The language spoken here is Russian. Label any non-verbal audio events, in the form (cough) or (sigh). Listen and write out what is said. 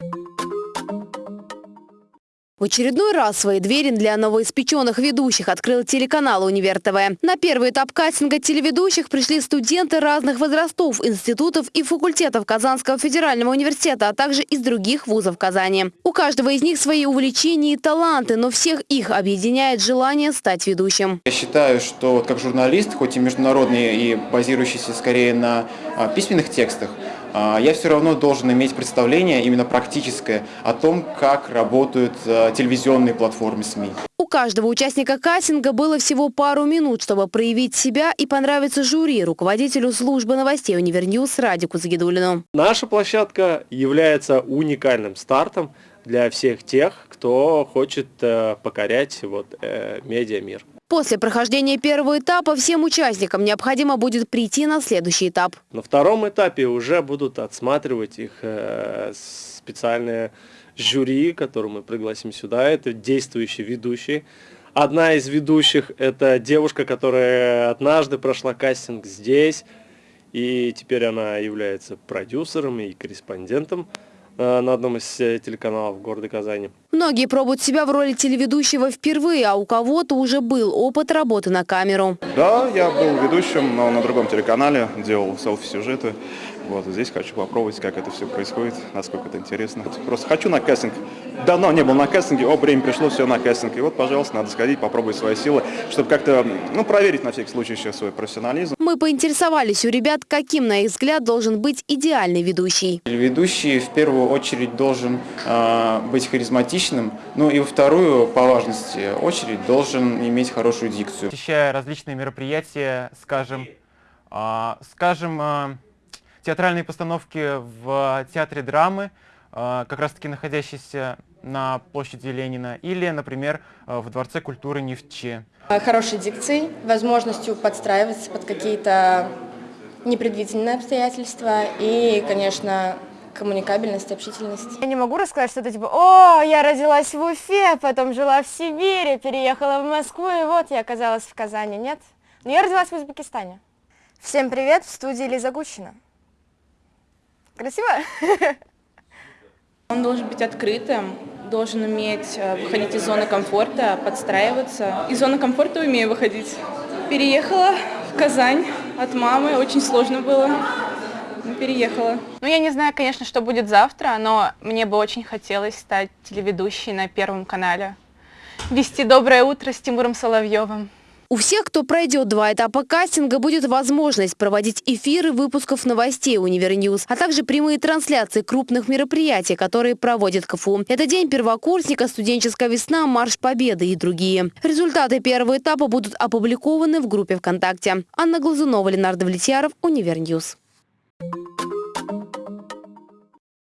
you В очередной раз свои двери для новоиспеченных ведущих открыл телеканал «Универ ТВ». На первый этап кастинга телеведущих пришли студенты разных возрастов, институтов и факультетов Казанского федерального университета, а также из других вузов Казани. У каждого из них свои увлечения и таланты, но всех их объединяет желание стать ведущим. Я считаю, что как журналист, хоть и международный и базирующийся скорее на а, письменных текстах, а, я все равно должен иметь представление именно практическое о том, как работают а, телевизионные платформы СМИ. У каждого участника кастинга было всего пару минут, чтобы проявить себя и понравиться жюри, руководителю службы новостей Универньюз Радику Загидулину. Наша площадка является уникальным стартом для всех тех, кто хочет э, покорять вот, э, медиамир. После прохождения первого этапа всем участникам необходимо будет прийти на следующий этап. На втором этапе уже будут отсматривать их э, специальные жюри, которые мы пригласим сюда. Это действующие ведущие. Одна из ведущих – это девушка, которая однажды прошла кастинг здесь, и теперь она является продюсером и корреспондентом на одном из э, телеканалов города Казани. Многие пробуют себя в роли телеведущего впервые, а у кого-то уже был опыт работы на камеру. Да, я был ведущим, но на другом телеканале, делал селфи-сюжеты. Вот здесь хочу попробовать, как это все происходит, насколько это интересно. Просто хочу на кастинг. Давно не был на кастинге, о, время пришло, все на кастинг. И вот, пожалуйста, надо сходить, попробовать свои силы, чтобы как-то, ну, проверить на всякий случай еще свой профессионализм. Мы поинтересовались у ребят, каким, на их взгляд, должен быть идеальный ведущий. Ведущий в первую очередь должен э, быть харизматичным, ну и во вторую, по важности, очередь должен иметь хорошую дикцию. Посещая различные мероприятия, скажем, э, скажем, э, театральные постановки в театре драмы, э, как раз таки находящиеся на площади Ленина, или, например, э, в Дворце культуры Невче. Хорошей дикцией, возможностью подстраиваться под какие-то непредвиденные обстоятельства и, конечно, коммуникабельность, общительность. Я не могу рассказать что-то типа, о, я родилась в Уфе, потом жила в Сибири, переехала в Москву, и вот я оказалась в Казани. Нет? Но я родилась в Узбекистане. Всем привет, в студии Лиза Гущина. Красиво? (laughs) Он должен быть открытым, должен уметь э, выходить из зоны комфорта, подстраиваться. Из зоны комфорта умею выходить. Переехала в Казань от мамы, очень сложно было. Но переехала. Ну, я не знаю, конечно, что будет завтра, но мне бы очень хотелось стать телеведущей на Первом канале. Вести «Доброе утро» с Тимуром Соловьевым. У всех, кто пройдет два этапа кастинга, будет возможность проводить эфиры выпусков новостей Универньюз, а также прямые трансляции крупных мероприятий, которые проводит КФУ. Это День первокурсника, студенческая весна, Марш Победы и другие. Результаты первого этапа будут опубликованы в группе ВКонтакте. Анна Глазунова, Ленар Давлетьяров, Универньюз.